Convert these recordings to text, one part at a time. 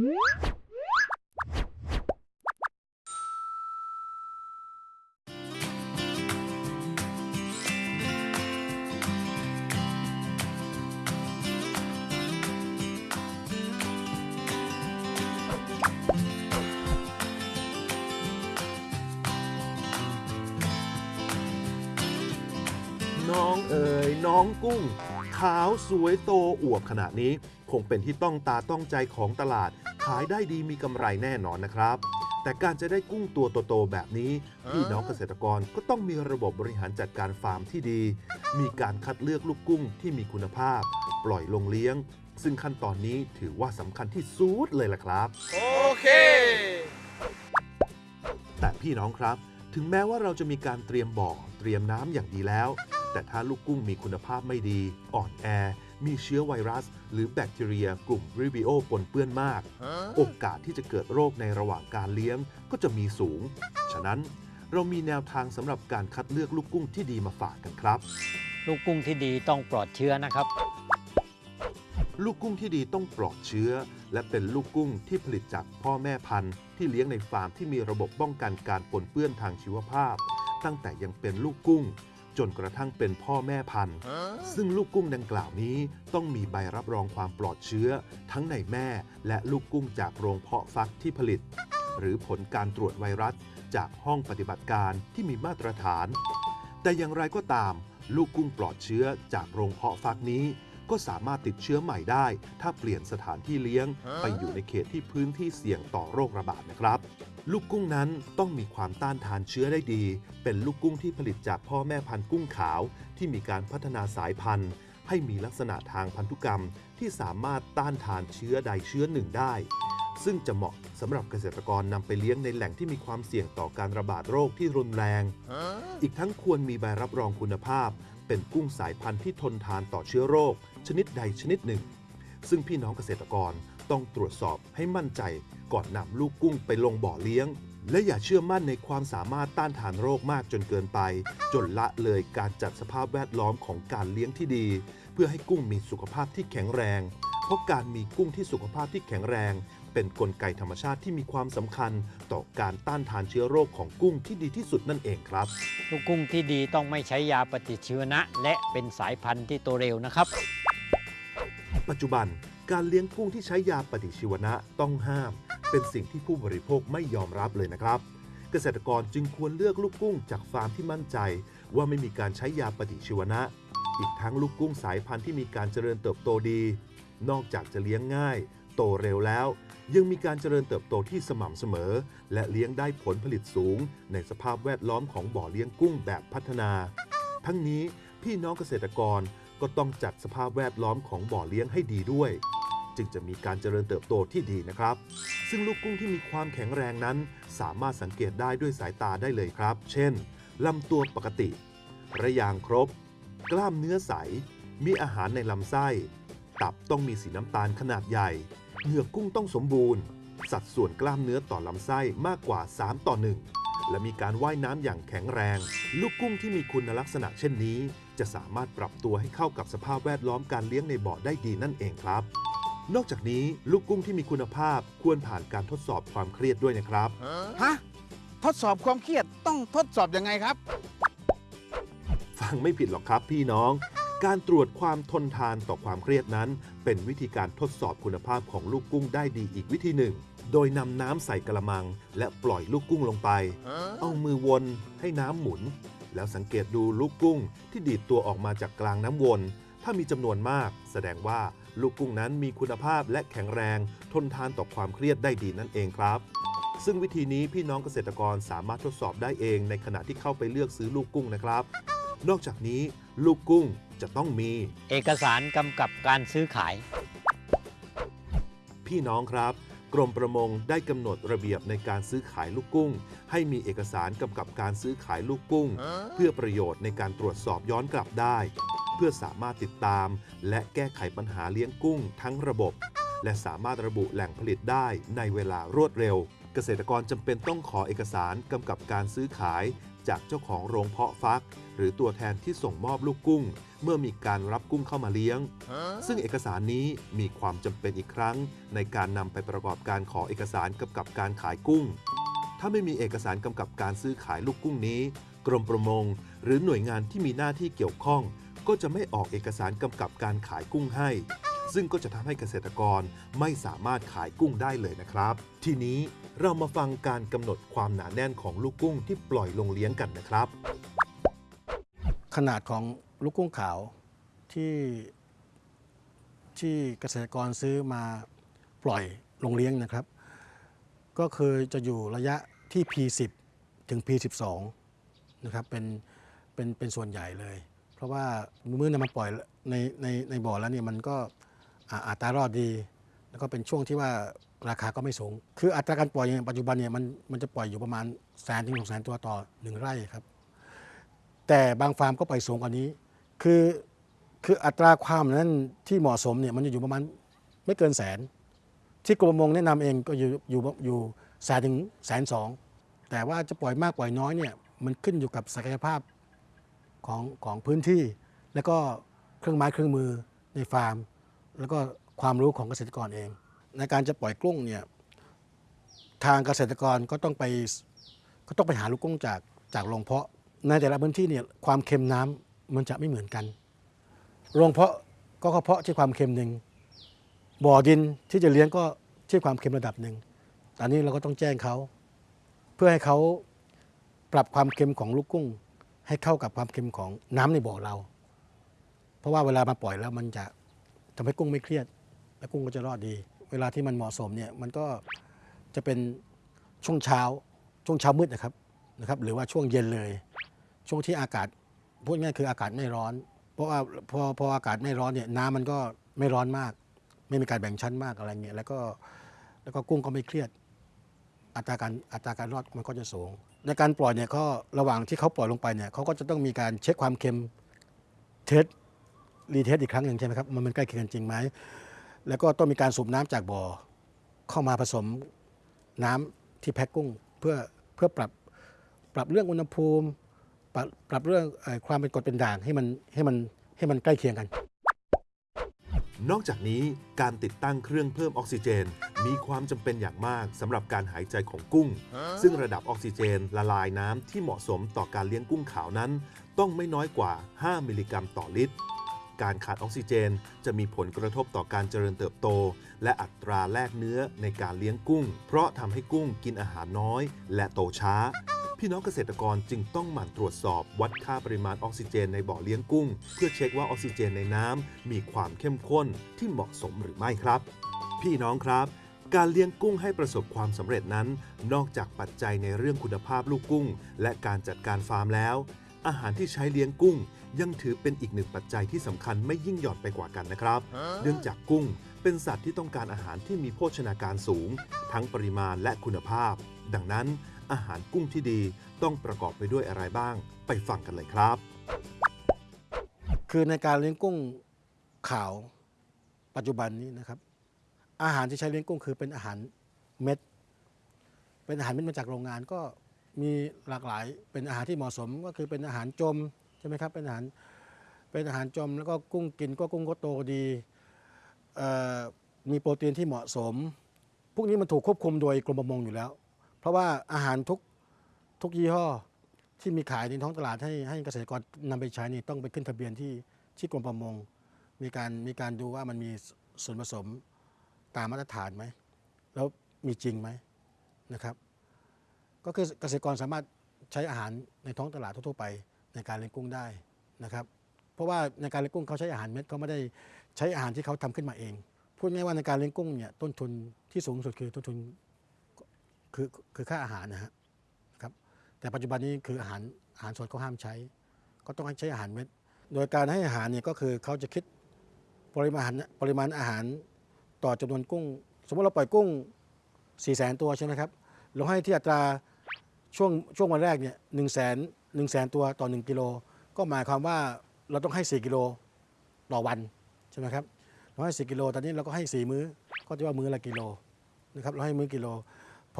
น้องเอ๋ยน้องกุ้ง ขาวสวยโตอวบขนาดนี้ คงเป็นที่ต้องตาต้องใจของตลาด ขายได้ดีมีกำไรแน่นอนนะครับ แต่การจะได้กุ้งตัวโตๆแบบนี้ พี่น้องเกษตรกรก็ต้องมีระบบบริหารจัดการฟาร์มที่ดี มีการคัดเลือกลูกกุ้งที่มีคุณภาพ ปล่อยลงเลี้ยง ซึ่งขั้นตอนนี้ถือว่าสำคัญที่สุดเลยล่ะครับ โอเค แต่พี่น้องครับ ถึงแม้ว่าเราจะมีการเตรียมบ่อเตรียมน้ำอย่างดีแล้ว แต่ถ้าลูกกุ้งมีคุณภาพไม่ดี อ่อนแอ มีเชื้อไวรัส หรือแบคทีเรียกลุ่มริบิโอปนเปื้อนมาก โอกาสที่จะเกิดโรคในระหว่างการเลี้ยงก็จะมีสูง ฉะนั้นเรามีแนวทางสำหรับการคัดเลือกลูกกุ้งที่ดีมาฝากกันครับ ลูกกุ้งที่ดีต้องปลอดเชื้อนะครับ ลูกกุ้งที่ดีต้องปลอดเชื้อ และเป็นลูกกุ้งที่ผลิตจากพ่อแม่พันธุ์ ที่เลี้ยงในฟาร์มที่มีระบบป้องกันการปนเปื้อนทางชีวภาพ ตั้งแต่ยังเป็นลูกกุ้ง จนกระทั่งเป็นพ่อแม่พันธุ์ ซึ่งลูกกุ้งดังกล่าวนี้ต้องมีใบรับรองความปลอดเชื้อ ทั้งในแม่และลูกกุ้งจากโรงเพาะฟักที่ผลิต หรือผลการตรวจไวรัสจากห้องปฏิบัติการที่มีมาตรฐาน แต่อย่างไรก็ตาม ลูกกุ้งปลอดเชื้อจากโรงเพาะฟักนี้ ก็สามารถติดเชื้อใหม่ได้ ถ้าเปลี่ยนสถานที่เลี้ยง ไปอยู่ในเขตที่พื้นที่เสี่ยงต่อโรคระบาดนะครับ ลูกกุ้งนั้นต้องมีความต้านทานเชื้อได้ดี เป็นลูกกุ้งที่ผลิตจากพ่อแม่พันธุ์กุ้งขาว ที่มีการพัฒนาสายพันธุ์ ให้มีลักษณะทางพันธุกรรม ที่สามารถต้านทานเชื้อใดเชื้อหนึ่งได้ ซึ่งจะเหมาะสำหรับเกษตรกรนำไปเลี้ยงในแหล่งที่มีความเสี่ยงต่อการระบาดโรคที่รุนแรง อีกทั้งควรมีใบรับรองคุณภาพ เป็นกุ้งสายพันธุ์ที่ทนทานต่อเชื้อโรค ชนิดใดชนิดหนึ่ง ซึ่งพี่น้องเกษตรกร ต้องตรวจสอบให้มั่นใจก่อนนำลูกกุ้งไปลงบ่อเลี้ยง และอย่าเชื่อมั่นในความสามารถต้านทานโรคมากจนเกินไป จนละเลยการจัดสภาพแวดล้อมของการเลี้ยงที่ดี เพื่อให้กุ้งมีสุขภาพที่แข็งแรง เพราะการมีกุ้งที่สุขภาพที่แข็งแรง เป็นนกลไกธรรมชาติที่มีความสำคัญ ต่อการต้านทานเชื้อโรคของกุ้งที่ดีที่สุดนั่นเองครับ ลูกกุ้งที่ดีต้องไม่ใช้ยาปฏิชีวนะ และเป็นสายพันธุ์ที่โตเร็วนะครับ ปัจจุบัน การเลี้ยงกุ้งที่ใช้ยาปฏิชีวนะต้องห้าม เป็นสิ่งที่ผู้บริโภคไม่ยอมรับเลยนะครับ เกษตรกรจึงควรเลือกลูกกุ้งจากฟาร์มที่มั่นใจ ว่าไม่มีการใช้ยาปฏิชีวนะ อีกทั้งลูกกุ้งสายพันธุ์ที่มีการเจริญเติบโตดี นอกจากจะเลี้ยงง่าย โตเร็วแล้ว ยังมีการเจริญเติบโตที่สม่ำเสมอ และเลี้ยงได้ผลผลิตสูง ในสภาพแวดล้อมของบ่อเลี้ยงกุ้งแบบพัฒนา ทั้งนี้พี่น้องเกษตรกรก็ต้องจัดสภาพแวดล้อมของบ่อเลี้ยงให้ดีด้วย จึงจะมีการเจริญเติบโตที่ดีนะครับ ซึ่งลูกกุ้งที่มีความแข็งแรงนั้น สามารถสังเกตได้ด้วยสายตาได้เลยครับ เช่นลำตัวปกติ ระยางครบ กล้ามเนื้อใส มีอาหารในลำไส้ ตับต้องมีสีน้ำตาลขนาดใหญ่ เหงือกกุ้งต้องสมบูรณ์ สัดส่วนกล้ามเนื้อต่อลำไส้มากกว่า 3 ต่อ 1 และมีการว่ายน้ำอย่างแข็งแรง ลูกกุ้งที่มีคุณลักษณะเช่นนี้ จะสามารถปรับตัวให้เข้ากับสภาพแวดล้อมการเลี้ยงในบ่อได้ดีนั่นเองครับ นอกจากนี้ลูกกุ้งที่มีคุณภาพควรผ่านการทดสอบความเครียดด้วยนะครับ ฮะ ทดสอบความเครียดต้องทดสอบยังไงครับ ฟังไม่ผิดหรอกครับพี่น้อง การตรวจความทนทานต่อความเครียดนั้น เป็นวิธีการทดสอบคุณภาพของลูกกุ้งได้ดีอีกวิธีหนึ่ง โดยนำน้ำใส่กระมัง และปล่อยลูกกุ้งลงไป เอามือวนให้น้ำหมุน แล้วสังเกตดูลูกกุ้งที่ดีดตัวออกมาจากกลางน้ำวน ถ้ามีจำนวนมาก แสดงว่า ลูกกุ้งนั้นมีคุณภาพและแข็งแรง ทนทานต่อความเครียดได้ดีนั่นเองครับ ซึ่งวิธีนี้พี่น้องเกษตรกรสามารถทดสอบได้เองในขณะที่เข้าไปเลือกซื้อลูกกุ้งนะครับ นอกจากนี้ลูกกุ้งจะต้องมี เอกสารกำกับการซื้อขาย พี่น้องครับกรมประมงได้กำหนดระเบียบในการซื้อขายลูกกุ้ง ให้มีเอกสารกำกับการซื้อขายลูกกุ้ง เพื่อประโยชน์ในการตรวจสอบย้อนกลับได้เพื่อสามารถติดตาม และแก้ไขปัญหาเลี้ยงกุ้งทั้งระบบ และสามารถระบุแหล่งผลิตได้ในเวลารวดเร็ว เกษตรกรจำเป็นต้องขอเอกสารกำกับการซื้อขาย จากเจ้าของโรงเพาะฟัก หรือตัวแทนที่ส่งมอบลูกกุ้ง เมื่อมีการรับกุ้งเข้ามาเลี้ยง ซึ่งเอกสารนี้มีความจำเป็นอีกครั้ง ในการนำไปประกอบการขอเอกสารกำกับการขายกุ้ง ถ้าไม่มีเอกสารกำกับการซื้อขายลูกกุ้งนี้ กรมประมง หรือหน่วยงานที่มีหน้าที่เกี่ยวข้อง ก็จะไม่ออกเอกสารกำกับการขายกุ้งให้ ซึ่งก็จะทำให้เกษตรกรไม่สามารถขายกุ้งได้เลยนะครับ ทีนี้เรามาฟังการกำหนดความหนาแน่นของลูกกุ้งที่ปล่อยลงเลี้ยงกันนะครับ ขนาดของลูกกุ้งขาวที่ที่เกษตรกรซื้อมาปล่อยลงเลี้ยงนะครับ ก็คือจะอยู่ระยะที่ P10 ถึง P12 นะครับเป็นเป็นเป็นส่วนใหญ่เลย เพราะว่าเมื่อนำมาปล่อยในในในบ่อแล้วเนี่ยมันก็อัตรารอดดี แล้วก็เป็นช่วงที่ว่าราคาก็ไม่สูง คืออัตราการปล่อยอย่างปัจจุบันเนี่ยมันมันจะปล่อยอยู่ประมาณแสนถึงสองแสนตัวต่อหนึ่งไร่ครับ แต่บางฟาร์มก็ปล่อยสูงกว่านี้ คือคืออัตราความนั้นที่เหมาะสมเนี่ยมันจะอยู่ประมาณไม่เกินแสน ที่กรมประมงแนะนำเองก็อยู่อยู่อยู่แสนถึงแสนสองแต่ว่าจะปล่อยมากปล่อยน้อยเนี่ยมันขึ้นอยู่กับศักยภาพ ของของพื้นที่ แล้วก็เครื่องไม้เครื่องมือในฟาร์ม แล้วก็ความรู้ของเกษตรกรเอง ในการจะปล่อยกุ้งเนี่ยทางเกษตรกรก็ต้องไปก็ต้องไปหาลูกกุ้งจากจากโรงเพาะ ในแต่ละพื้นที่เนี่ยความเค็มน้ำมันจะไม่เหมือนกันโรงเพาะก็เพาะที่ความเค็มหนึ่งบ่อดินที่จะเลี้ยงก็ที่ความเค็มระดับหนึ่งตอนนี้เราก็ต้องแจ้งเขา เพื่อให้เขาปรับความเค็มของลูกกุ้ง ให้เข้ากับความเค็มของน้ำในบ่อเรา เพราะว่าเวลามาปล่อยแล้วมันจะทำให้กุ้งไม่เครียด และกุ้งก็จะรอดดี เวลาที่มันเหมาะสมเนี่ยมันก็จะเป็นช่วงเช้าช่วงเช้ามืดนะครับนะครับ หรือว่าช่วงเย็นเลย ช่วงที่อากาศพูดง่ายคืออากาศไม่ร้อน เพราะว่าพอพออากาศไม่ร้อนเนี่ยน้ำมันก็ไม่ร้อนมาก ไม่มีการแบ่งชั้นมากอะไรเงี้ยแล้วก็แล้วก็กุ้งก็ไม่เครียด อัตราการอัตราการรอดมันก็จะสูง ในการปล่อยเนี่ยก็ระหว่างที่เขาปล่อยลงไปเนี่ยเขาก็จะต้องมีการเช็คความเค็ม test retest อีกครั้งหนึ่งใช่ไหมครับมันมันใกล้เคียงกันจริงไหมแล้วก็ต้องมีการสูบน้ำจากบ่อเข้ามาผสมน้ำที่แพ็กกุ้งเพื่อเพื่อปรับปรับเรื่องอุณหภูมิ ปรับปรับเรื่องความเป็นกรดเป็นด่างให้มันให้มันให้มันใกล้เคียงกัน นอกจากนี้การติดตั้งเครื่องเพิ่มออกซิเจน มีความจำเป็นอย่างมากสำหรับการหายใจของกุ้ง ซึ่งระดับออกซิเจนละลายน้ำที่เหมาะสมต่อการเลี้ยงกุ้งขาวนั้น ต้องไม่น้อยกว่า 5 มิลลิกรัมต่อลิตร การขาดออกซิเจนจะมีผลกระทบต่อการเจริญเติบโต และอัตราแลกเนื้อในการเลี้ยงกุ้ง เพราะทำให้กุ้งกินอาหารน้อย และโตช้า พี่น้องเกษตรกรจึงต้องหมั่นตรวจสอบวัดค่าปริมาณออกซิเจนในบ่อเลี้ยงกุ้ง เพื่อเช็คว่าออกซิเจนในน้ำมีความเข้มข้นที่เหมาะสมหรือไม่ครับ พี่น้องครับการเลี้ยงกุ้งให้ประสบความสำเร็จนั้น นอกจากปัจจัยในเรื่องคุณภาพลูกกุ้ง และการจัดการฟาร์มแล้ว อาหารที่ใช้เลี้ยงกุ้ง ยังถือเป็นอีกหนึ่งปัจจัยที่สำคัญไม่ยิ่งหย่อนไปกว่ากันนะครับ เนื่องจากกุ้งเป็นสัตว์ที่ต้องการอาหารที่มีโภชนาการสูง ทั้งปริมาณและคุณภาพ ดังนั้น อาหารกุ้งที่ดีต้องประกอบไปด้วยอะไรบ้าง ไปฟังกันเลยครับ คือในการเลี้ยงกุ้งขาว ปัจจุบันนี้นะครับ อาหารที่ใช้เลี้ยงกุ้งคือเป็นอาหารเม็ด เป็นอาหารเม็ดมาจากโรงงานก็มีหลากหลายเป็นอาหารที่เหมาะสมก็คือเป็นอาหารจมใช่ไหมครับเป็นอาหารเป็นอาหารจมแล้วก็กุ้งกินก็กุ้งก็โตดีมีโปรตีนที่เหมาะสม พวกนี้มันถูกควบคุมโดยกรมประมงอยู่แล้ว เพราะว่าอาหารทุกทุกยี่ห้อที่มีขายในท้องตลาดให้ให้เกษตรกรนำไปใช้นี่ต้องไปขึ้นทะเบียนที่ที่กรมประมง มีการมีการดูว่ามันมีส่วนผสมตามมาตรฐานไหม แล้วมีจริงไหมนะครับ ก็คือเกษตรกรสามารถใช้อาหารในท้องตลาดทั่วไปในการเลี้ยงกุ้งได้นะครับ เพราะว่าในการเลี้ยงกุ้งเขาใช้อาหารเม็ดเขาไม่ได้ใช้อาหารที่เขาทำขึ้นมาเอง พูดง่ายว่าในการเลี้ยงกุ้งเนี่ยต้นทุนที่สูงสุดคือต้นทุน คือคือค่าอาหารนะฮะแต่ปัจจุบันนี้คืออาหารอาหารสดเขาห้ามใช้ ก็ต้องให้ใช้อาหารเม็ด โดยการให้อาหารเนี่ยก็คือเขาจะคิดปริมาณปริมาณอาหารต่อจำนวนกุ้ง สมมติเราปล่อยกุ้ง4 0 0 0 0 0ตัวใช่ไหมครับเราให้ที่อัตราช่วงช่วงวันแรกเนี่ยหนึ่งแสนหนึ่งแสนตัวต่อ 1 กิโล ก็หมายความว่าเราต้องให้ 4 กิโลต่อวันใช่ไหมครับเราให้ 4 กิโลตอนนี้เราก็ให้ 4 มื้อ ก็จะว่ามื้อละกิโลนะครับเราให้มื้อกิโล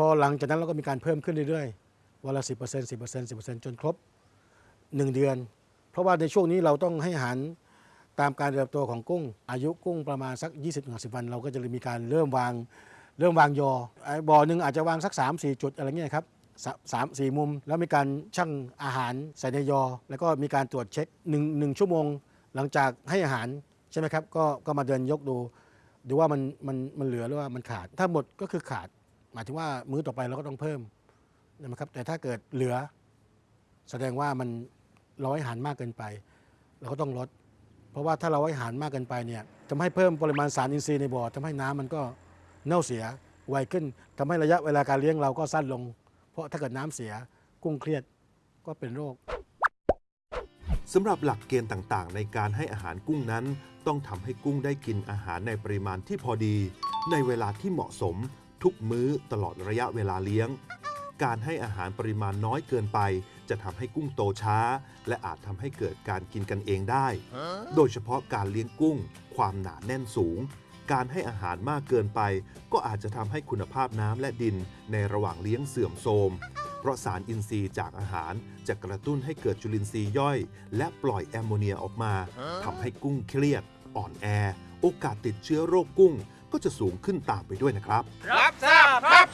อหลังจากนั้นเราก็มีการเพิ่มขึ้นเรื่อยๆ วันละ 10% 10% 10%จนครบ 1 เดือน เพราะว่าในช่วงนี้เราต้องให้อาหารตามการเติบโตของกุ้ง อายุกุ้งประมาณสัก 20-50วัน เราก็จะมีการเริ่มวางเริ่มวางยอบ่อหนึ่งอาจจะวางสัก 3-4 จุดอะไรเงี้ยครับสาสามสี่มุม แล้วมีการชั่งอาหารใส่ในยอ แล้วก็มีการตรวจเช็คหนึ่งหนึ่งชั่วโมง หลังจากให้อาหารใช่ไหมครับก็ก็มาเดินยกดู ดูว่ามันมันมันเหลือหรือว่ามันขาด ถ้าหมดก็คือขาด หมายถึงว่ามื้อต่อไปเราก็ต้องเพิ่มนะครับแต่ถ้าเกิดเหลือ แสดงว่ามันเราให้อาหารมากเกินไป เราก็ต้องลด เพราะว่าถ้าเราให้อาหารมากเกินไปเนี่ยทำให้เพิ่มปริมาณสารอินทรีย์ในบ่อทำให้น้ำมันก็เน่าเสียไวขึ้นทำให้ระยะเวลาการเลี้ยงเราก็สั้นลง เพราะถ้าเกิดน้ำเสียกุ้งเครียดก็เป็นโรคสำหรับหลักเกณฑ์ต่างๆ ในการให้อาหารกุ้งนั้น ต้องทำให้กุ้งได้กินอาหารในปริมาณที่พอดี ในเวลาที่เหมาะสม ทุกมื้อตลอดระยะเวลาเลี้ยง การให้อาหารปริมาณน้อยเกินไป จะทำให้กุ้งโตช้า และอาจทำให้เกิดการกินกันเองได้ โดยเฉพาะการเลี้ยงกุ้ง ความหนาแน่นสูง การให้อาหารมากเกินไป ก็อาจจะทำให้คุณภาพน้ำและดินในระหว่างเลี้ยงเสื่อมโทรมเพราะสารอินทรีย์จากอาหารจะกระตุ้นให้เกิดจุลินทรีย์ย่อย และปล่อยแอมโมเนียออกมาทำให้กุ้งเครียด อ่อนแอ โอกาสติดเชื้อโรคกุ้ง ก็จะสูงขึ้นตามไปด้วยนะครับ รับทราบครับ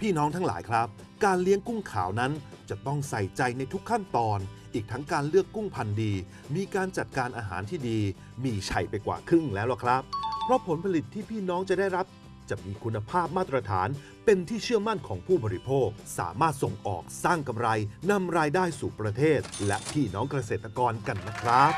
พี่น้องทั้งหลายครับ การเลี้ยงกุ้งขาวนั้นจะต้องใส่ใจในทุกขั้นตอน อีกทั้งการเลือกกุ้งพันธุ์ดี มีการจัดการอาหารที่ดี มีชัยไปกว่าครึ่งแล้วล่ะครับ เพราะผลผลิตที่พี่น้องจะได้รับ จะมีคุณภาพมาตรฐาน เป็นที่เชื่อมั่นของผู้บริโภค สามารถส่งออกสร้างกำไรนำรายได้สู่ประเทศ และพี่น้องเกษตรกรกันนะครับ